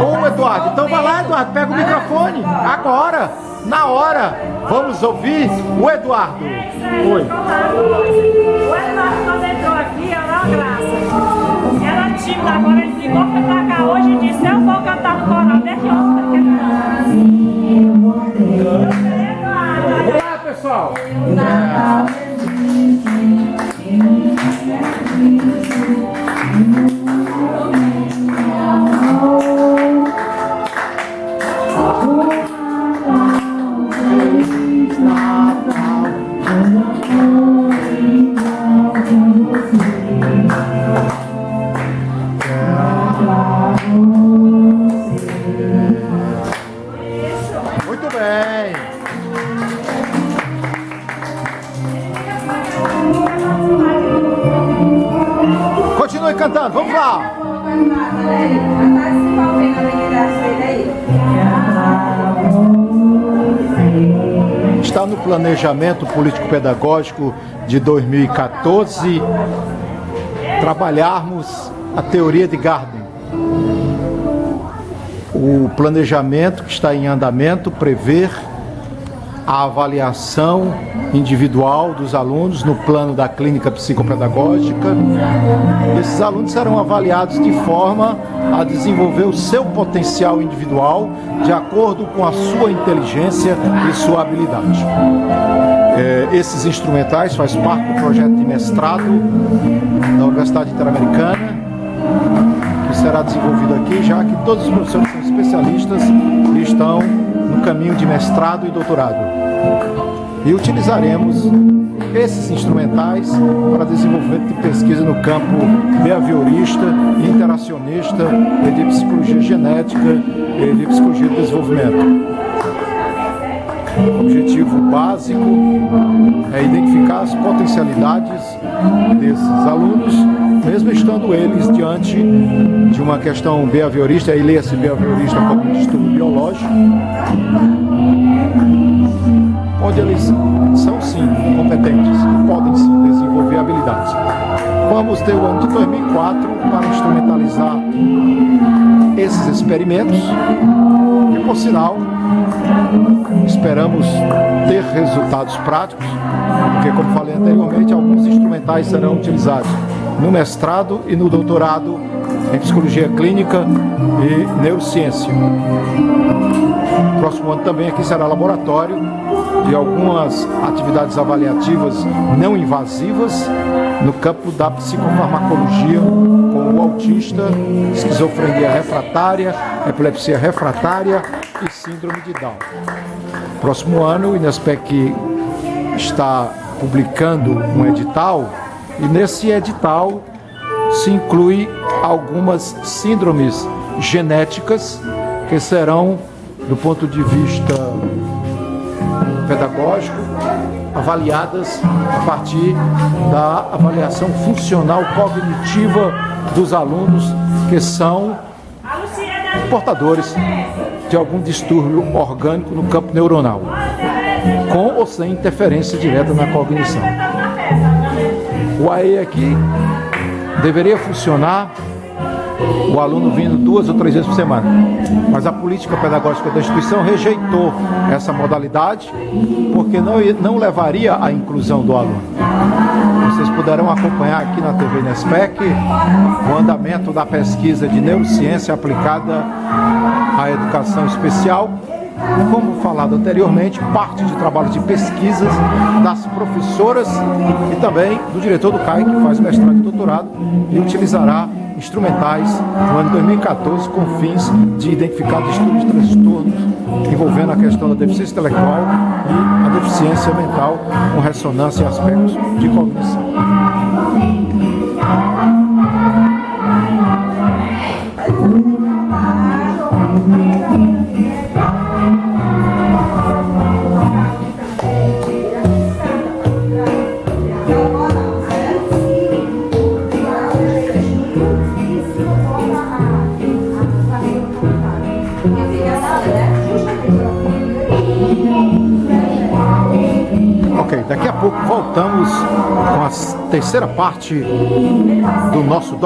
Ô, Eduardo, então vai lá, Eduardo, pega o microfone agora, na hora. Vamos ouvir o Eduardo. Oi. O Eduardo, quando entrou aqui, olha uma graça. Ela tímido, agora ele ligou, foi pra cá hoje e disse: Eu vou cantando, vamos lá. Está no planejamento político-pedagógico de 2014 trabalharmos a teoria de Garden. O planejamento que está em andamento prevê a avaliação individual dos alunos no plano da clínica psicopedagógica. Esses alunos serão avaliados de forma a desenvolver o seu potencial individual de acordo com a sua inteligência e sua habilidade. É, esses instrumentais fazem parte do projeto de mestrado da Universidade Interamericana, que será desenvolvido aqui, já que todos os professores são especialistas e estão caminho de mestrado e doutorado. E utilizaremos esses instrumentais para desenvolvimento de pesquisa no campo behaviorista, interacionista, de psicologia genética e de psicologia do desenvolvimento. O objetivo básico é identificar as potencialidades desses alunos, mesmo estando eles diante de uma questão behaviorista, aí leia-se behaviorista como distúrbio biológico, onde eles são sim competentes e podem sim desenvolver habilidades. Vamos ter o ano de 2004 para instrumentalizar esses experimentos e, por sinal, esperamos ter resultados práticos, porque, como falei anteriormente, alguns instrumentais serão utilizados no mestrado e no doutorado em psicologia clínica e neurociência. Próximo ano também aqui será laboratório de algumas atividades avaliativas não invasivas no campo da psicofarmacologia autista, esquizofrenia refratária, epilepsia refratária e síndrome de Down. Próximo ano o Inespec está publicando um edital e nesse edital se inclui algumas síndromes genéticas que serão, do ponto de vista pedagógico, avaliadas a partir da avaliação funcional cognitiva dos alunos que são portadores de algum distúrbio orgânico no campo neuronal, com ou sem interferência direta na cognição. O AE aqui deveria funcionar o aluno vindo duas ou três vezes por semana. Mas a política pedagógica da instituição rejeitou essa modalidade porque não, não levaria à inclusão do aluno. Vocês puderão acompanhar aqui na TV Nespec o andamento da pesquisa de neurociência aplicada à educação especial como falado anteriormente, parte de trabalho de pesquisas das professoras e também do diretor do CAI, que faz mestrado e doutorado e utilizará instrumentais no ano 2014 com fins de identificar distúrbios e transtornos envolvendo a questão da deficiência intelectual e a deficiência mental com ressonância em aspectos de cognição. Ok, daqui a pouco voltamos com a terceira parte do nosso